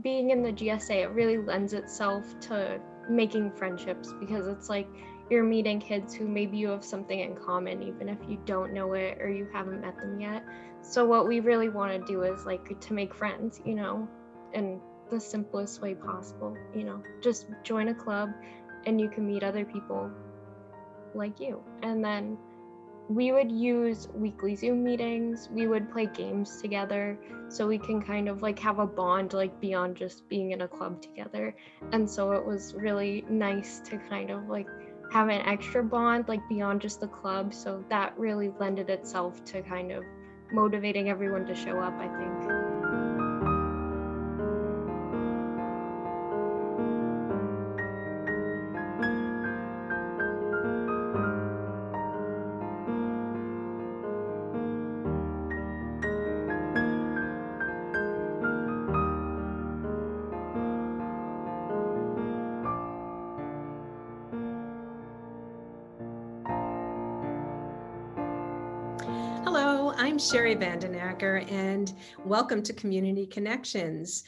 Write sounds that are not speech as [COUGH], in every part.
being in the GSA, it really lends itself to making friendships because it's like you're meeting kids who maybe you have something in common, even if you don't know it or you haven't met them yet. So, what we really want to do is like to make friends, you know, in the simplest way possible, you know, just join a club and you can meet other people like you. And then we would use weekly Zoom meetings. We would play games together so we can kind of like have a bond like beyond just being in a club together. And so it was really nice to kind of like have an extra bond like beyond just the club. So that really lended itself to kind of motivating everyone to show up, I think. Sherry Vandenacker and welcome to Community Connections,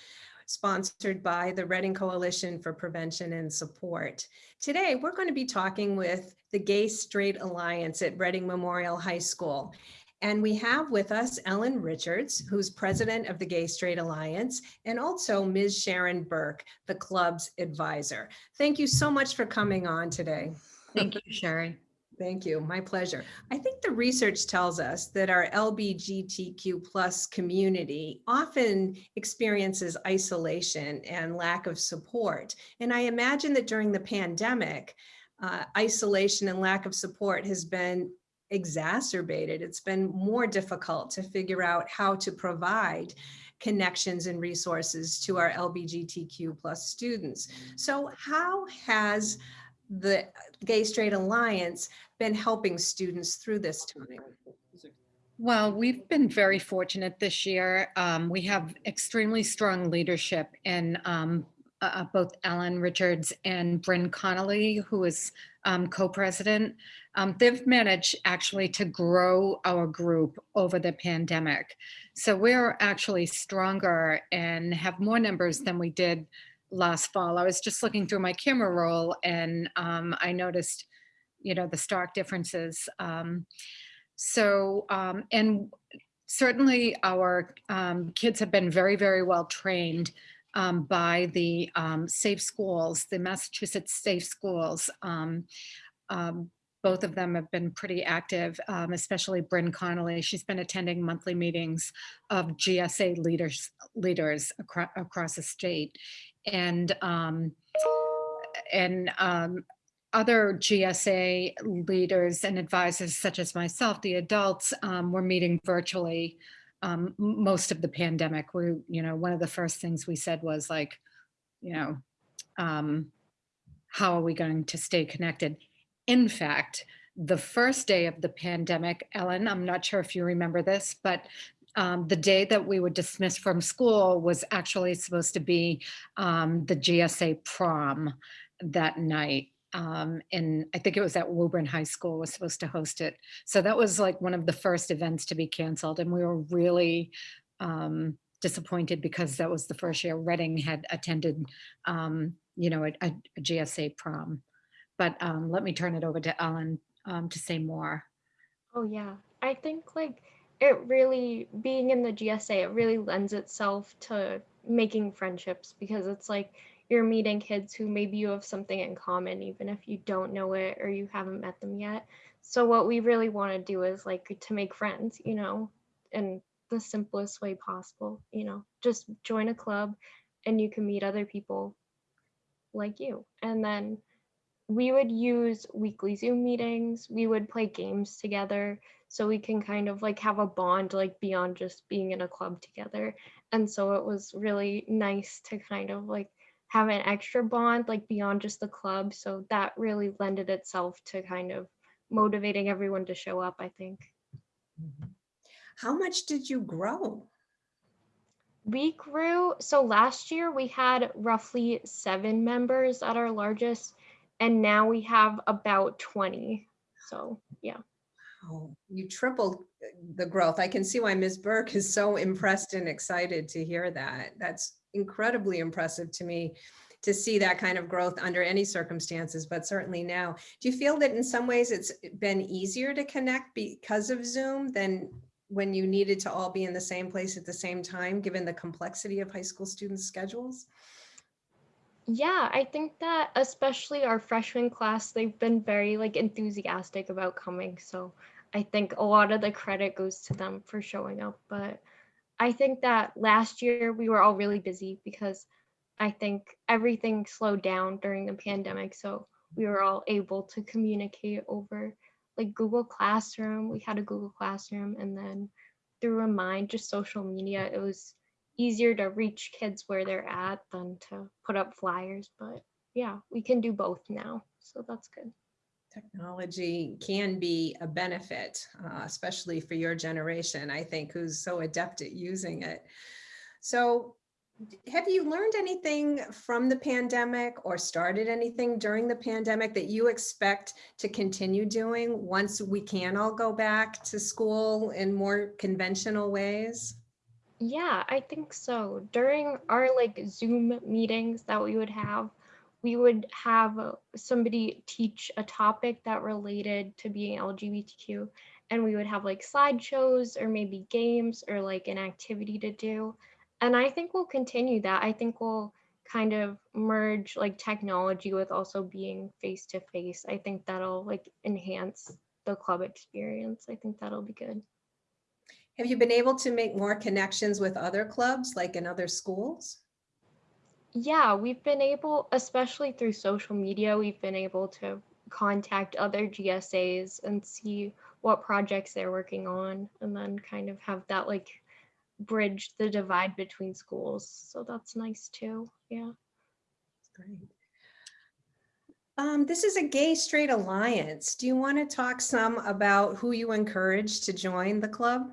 sponsored by the Reading Coalition for Prevention and Support. Today, we're going to be talking with the Gay Straight Alliance at Reading Memorial High School. And we have with us Ellen Richards, who's president of the Gay Straight Alliance, and also Ms. Sharon Burke, the club's advisor. Thank you so much for coming on today. Thank you, Sherry. Thank you. My pleasure. I think the research tells us that our LBGTQ plus community often experiences isolation and lack of support. And I imagine that during the pandemic, uh, isolation and lack of support has been exacerbated. It's been more difficult to figure out how to provide connections and resources to our LBGTQ plus students. So how has the Gay Straight Alliance been helping students through this time? Well, we've been very fortunate this year. Um, we have extremely strong leadership in um, uh, uh both Ellen Richards and Bryn Connolly, who is um, co-president. Um, they've managed actually to grow our group over the pandemic. So we're actually stronger and have more numbers than we did last fall. I was just looking through my camera roll and um, I noticed, you know, the stark differences. Um, so, um, and certainly our um, kids have been very, very well trained um, by the um, Safe Schools, the Massachusetts Safe Schools. both of them have been pretty active, especially Bryn Connolly. She's been attending monthly meetings of GSA leaders leaders acro across the state and um, and um, other GSA leaders and advisors such as myself, the adults um, were meeting virtually um, most of the pandemic. We, you know, one of the first things we said was like, you know, um, how are we going to stay connected? In fact, the first day of the pandemic, Ellen, I'm not sure if you remember this, but um, the day that we were dismissed from school was actually supposed to be um, the GSA prom that night. Um, and I think it was at Woburn High School was supposed to host it. So that was like one of the first events to be canceled. And we were really um, disappointed because that was the first year Reading had attended, um, you know, a, a, GSA prom. But um, let me turn it over to Ellen to say more. Oh yeah, I think like it really being in the GSA, it really lends itself to making friendships because it's like you're meeting kids who maybe you have something in common, even if you don't know it or you haven't met them yet. So what we really want to do is like to make friends, you know, in the simplest way possible, you know, just join a club and you can meet other people like you. And then we would use weekly Zoom meetings. We would play games together so we can kind of like have a bond like beyond just being in a club together. And so it was really nice to kind of like have an extra bond like beyond just the club. So that really lended itself to kind of motivating everyone to show up, I think. Mm-hmm. How much did you grow? We grew, so last year we had roughly seven members at our largest and now we have about 20. So yeah. Oh, you tripled uh, the growth. I can see why Ms. Burke is so impressed and excited to hear that. That's incredibly impressive to me to see that kind of growth under any circumstances, but certainly now. Do you feel that in some ways it's been easier to connect because of Zoom than when you needed to all be in the same place at the same time, given the complexity of high school students' schedules? Yeah, I think that especially our freshman class, they've been very like enthusiastic about coming. So I think a lot of the credit goes to them for showing up. But I think that last year we were all really busy because I think everything slowed down during the pandemic. So we were all able to communicate over like Google Classroom. We had a Google Classroom and then through Remind, just social media, it was easier to reach kids where they're at than to put up flyers. But yeah, we can do both now. So that's good. Technology can be a benefit, uh, especially for your generation, I think, who's so adept at using it. So have you learned anything from the pandemic or started anything during the pandemic that you expect to continue doing once we can all go back to school in more conventional ways? Yeah, I think so. During our like Zoom meetings that we would have, we would have uh, somebody teach a topic that related to being LGBTQ, and we would have like slideshows or maybe games or like an activity to do. And I think we'll continue that. I think we'll kind of merge like technology with also being face to face. I think that'll like enhance the club experience. I think that'll be good. Have you been able to make more connections with other clubs, like in other schools? Yeah, we've been able, especially through social media, we've been able to contact other GSAs and see what projects they're working on and then kind of have that like bridge the divide between schools. So that's nice too. Yeah. Great. Um, this is a gay straight alliance. Do you want to talk some about who you encourage to join the club?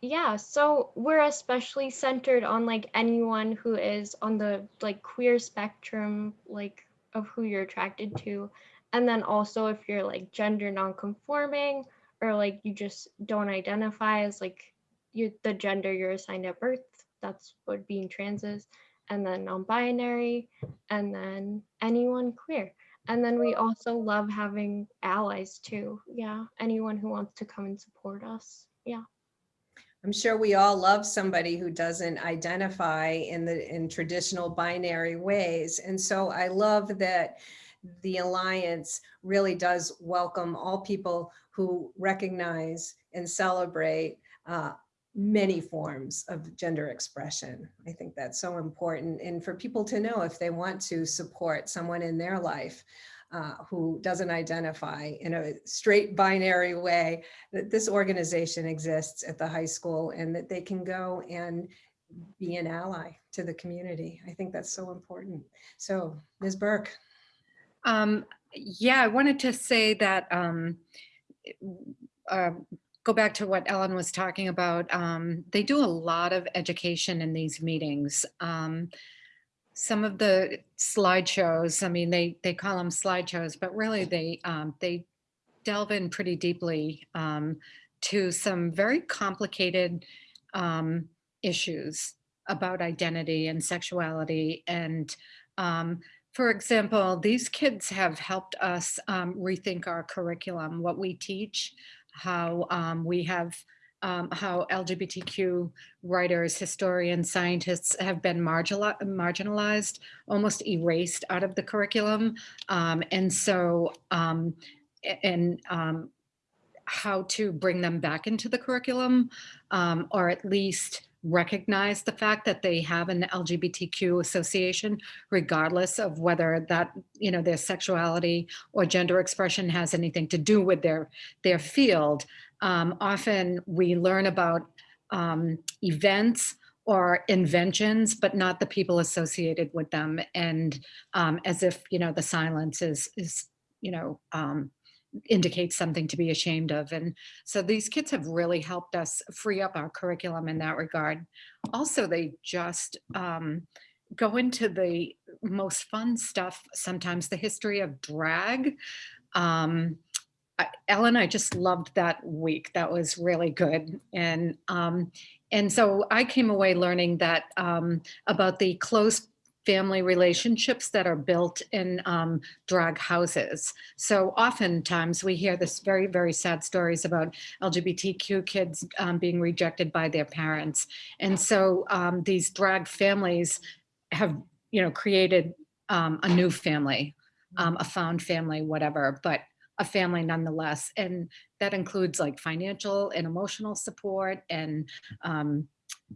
Yeah, so we're especially centered on like anyone who is on the like queer spectrum, like of who you're attracted to. And then also if you're like gender nonconforming or like you just don't identify as like you the gender you're assigned at birth, that's what being trans is. And then non-binary, and then anyone queer. And then we also love having allies too. Yeah, anyone who wants to come and support us. Yeah. I'm sure we all love somebody who doesn't identify in the in traditional binary ways. And so I love that the Alliance really does welcome all people who recognize and celebrate uh, many forms of gender expression. I think that's so important. And for people to know if they want to support someone in their life uh, who doesn't identify in a straight binary way, that this organization exists at the high school and that they can go and be an ally to the community. I think that's so important. So Ms. Burke. Um, yeah, I wanted to say that, um, uh, go back to what Ellen was talking about. Um, they do a lot of education in these meetings. Some of the slideshows, I mean, they, they call them slideshows, but really they, um, they delve in pretty deeply um, to some very complicated um, issues about identity and sexuality. And um, for example, these kids have helped us um, rethink our curriculum, what we teach, how um, we have um, how LGBTQ writers, historians, scientists have been marginalized, almost erased out of the curriculum. Um, and so, um, and um, how to bring them back into the curriculum, um, or at least recognize the fact that they have an LGBTQ association, regardless of whether that, you know, their sexuality or gender expression has anything to do with their, their field um, often we learn about um, events or inventions, but not the people associated with them. And um, as if, you know, the silence is, is you know, um, indicates something to be ashamed of. And so these kids have really helped us free up our curriculum in that regard. Also, they just um, go into the most fun stuff, sometimes the history of drag. Um, Ellen, I just loved that week. That was really good. And um, And so I came away learning that um, about the close family relationships that are built in um, drag houses. So oftentimes we hear this very, very sad stories about LGBTQ kids um, being rejected by their parents. And so um, these drag families have, you know, created um, a new family, um, a found family, whatever, but a family nonetheless. And that includes like financial and emotional support and um,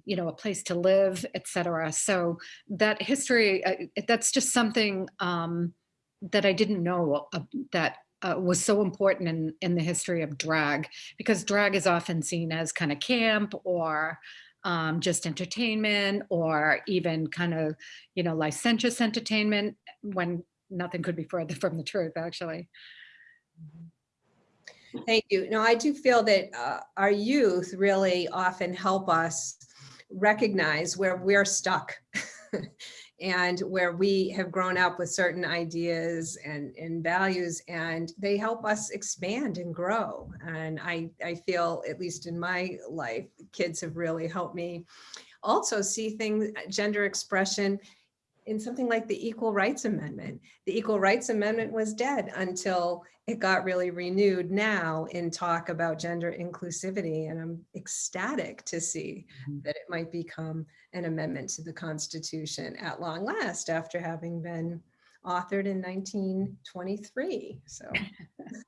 you know, a place to live, et cetera. So that history, uh, that's just something um, that I didn't know uh, that uh, was so important in, in the history of drag, because drag is often seen as kind of camp or um, just entertainment or even kind of, you know, licentious entertainment when nothing could be further [LAUGHS] from the truth, actually. Thank you. No, I do feel that uh, our youth really often help us recognize where we're stuck [LAUGHS] and where we have grown up with certain ideas and, and values and they help us expand and grow. And I, I feel, at least in my life, kids have really helped me also see things, gender expression in something like the Equal Rights Amendment. The Equal Rights Amendment was dead until it got really renewed now in talk about gender inclusivity. And I'm ecstatic to see Mhm. that it might become an amendment to the Constitution at long last after having been authored in 1923. So [LAUGHS]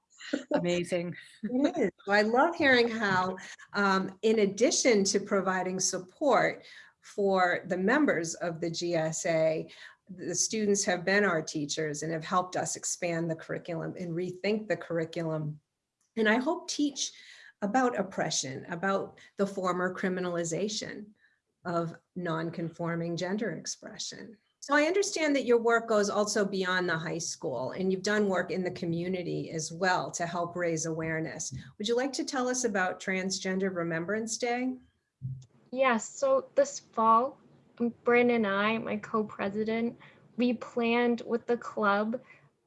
Amazing. it is. So I love hearing how, um, in addition to providing support for the members of the GSA, the students have been our teachers and have helped us expand the curriculum and rethink the curriculum. And I hope teach about oppression, about the former criminalization of non-conforming gender expression. So I understand that your work goes also beyond the high school and you've done work in the community as well to help raise awareness. Would you like to tell us about Transgender Remembrance Day? Yes, so this fall, um, Bryn and I, my co-president, we planned with the club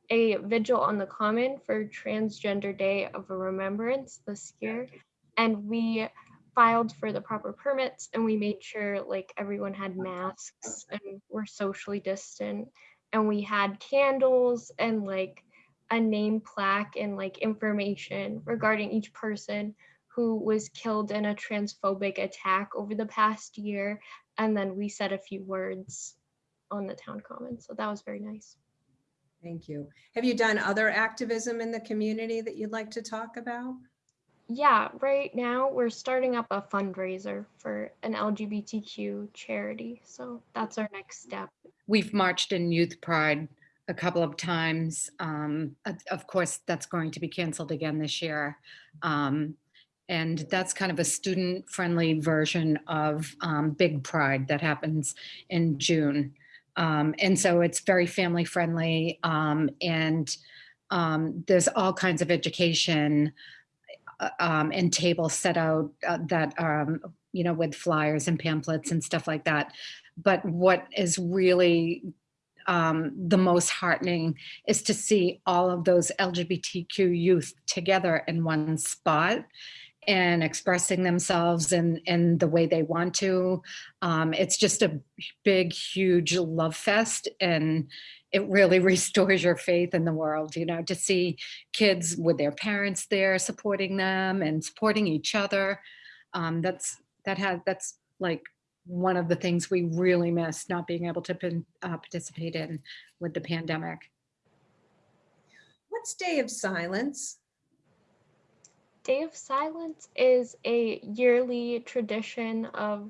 a vigil on the common for Transgender Day of Remembrance this year. And we filed for the proper permits and we made sure like everyone had masks and were socially distant. And we had candles and like a name plaque and like information regarding each person who was killed in a transphobic attack over the past year. And then we said a few words on the town common. So that was very nice. Thank you. Have you done other activism in the community that you'd like to talk about? Yeah, right now we're starting up a fundraiser for an LGBTQ charity. So that's our next step. We've marched in Youth Pride a couple of times. Um, of- of course, that's going to be canceled again this year. Um, and that's kind of a student-friendly version of um, Big Pride that happens in June. Um, and so it's very family-friendly um, and um, there's all kinds of education uh, um, and tables set out uh, that, um, you know, with flyers and pamphlets and stuff like that. But what is really um, the most heartening is to see all of those LGBTQ youth together in one spot and expressing themselves in, in the way they want to. Um, it's just a big, huge love fest and it really [LAUGHS] restores your faith in the world, you know, to see kids with their parents there supporting them and supporting each other. Um, that's, that had, that's like one of the things we really miss not being able to uh, participate in with the pandemic. What's Day of Silence? Day of Silence is a yearly tradition of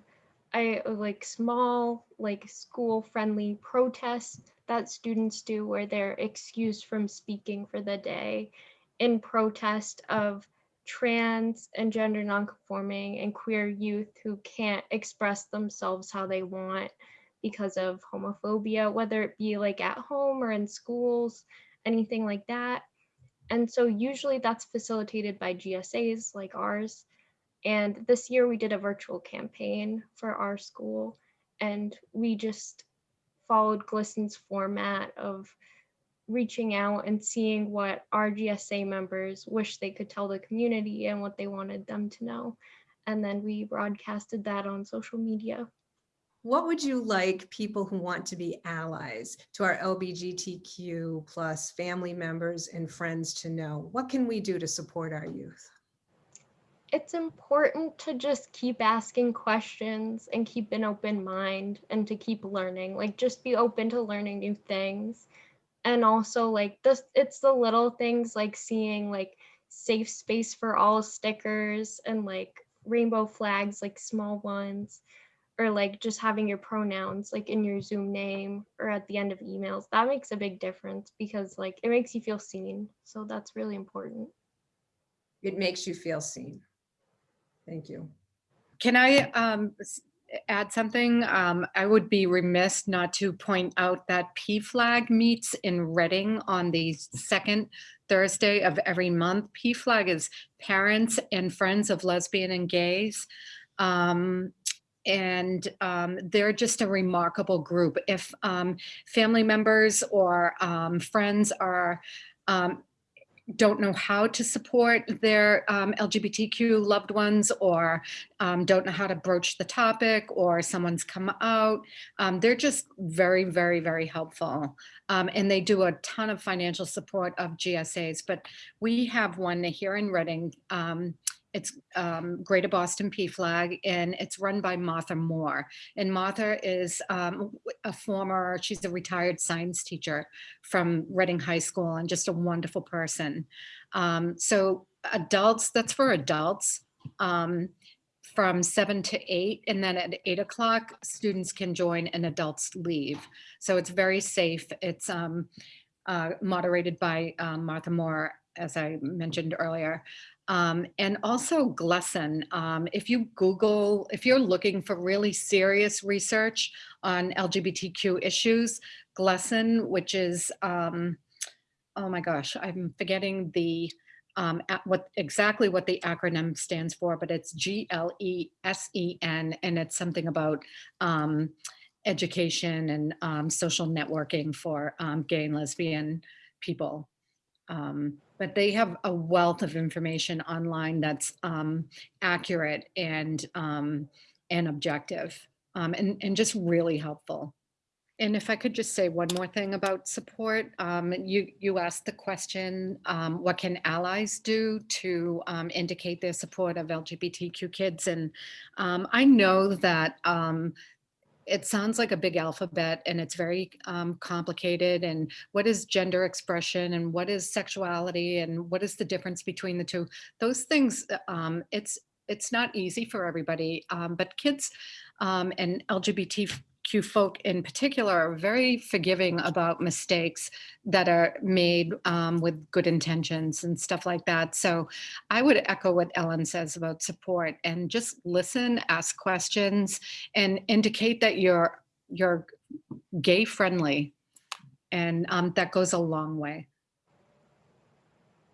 a like small like school friendly protest that students do where they're excused from speaking for the day in protest of trans and gender nonconforming and queer youth who can't express themselves how they want because of homophobia whether it be like at home or in schools anything like that and so usually that's facilitated by GSAs like ours. And this year we did a virtual campaign for our school and we just followed GLSEN's format of reaching out and seeing what our GSA members wish they could tell the community and what they wanted them to know. and then we broadcasted that on social media. What would you like people who want to be allies to our LBGTQ plus family members and friends to know? What can we do to support our youth? It's important to just keep asking questions and keep an open mind and to keep learning. Like just be open to learning new things. And also like this it's the little things like seeing like safe space for all stickers and like rainbow flags like small ones or like just having your pronouns like in your Zoom name or at the end of emails. That makes a big difference because like it makes you feel seen. So that's really important. It makes you feel seen. Thank you. Can I um, add something? Um, I would be remiss not to point out that PFLAG meets in Reading on the second Thursday of every month. PFLAG is Parents and Friends of Lesbian and Gays. Um, and um, they're just a remarkable group. If um, family members or um, friends are um, don't know how to support their um, LGBTQ loved ones or um, don't know how to broach the topic or someone's come out. Um, they're just very, very, very helpful. Um, and they do a ton of financial support of GSAs, but we have one here in Reading. It's um, Greater Boston PFLAG and it's run by Martha Moore. And Martha is um, a former, she's a retired science teacher from Reading High School and just a wonderful person. Um, so adults, that's for adults um, from seven to eight. And then at eight o'clock, students can join and adults leave. So it's very safe. It's um, uh, moderated by um, Martha Moore, as I mentioned earlier. Um, and also GLSEN, um, if you Google, if you're looking for really serious research on LGBTQ issues, GLSEN, which is, um, oh my gosh, I'm forgetting the, um, at what exactly what the acronym stands for, but it's G L E S E N, and it's something about um, education and um, social networking for gay and lesbian people. Um, but they have a wealth of information online that's um, accurate and um, and objective um, and, and just really helpful. And if I could just say one more thing about support, um, you, you asked the question, um, what can allies do to indicate their support of LGBTQ kids? And I know that it sounds like a big alphabet and it's very um, complicated. And what is gender expression and what is sexuality and what is the difference between the two? Those things, um, it's it's not easy for everybody, um, but kids um, and LGBTQ folk in particular are very forgiving about mistakes that are made um, with good intentions and stuff like that. So I would echo what Ellen says about support and just listen, ask questions, and indicate that you're you're gay friendly, and um, that goes a long way.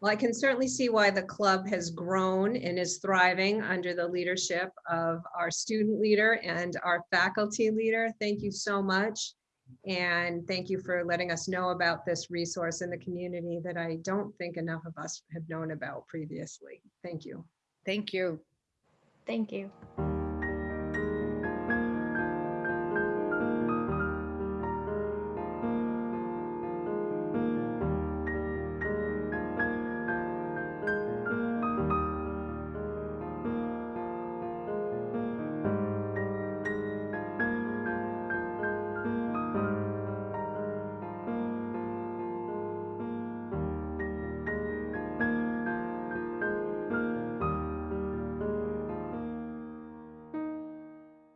Well, I can certainly see why the club has grown and is thriving under the leadership of our student leader and our faculty leader. Thank you so much. And thank you for letting us know about this resource in the community that I don't think enough of us have known about previously. Thank you. Thank you. Thank you.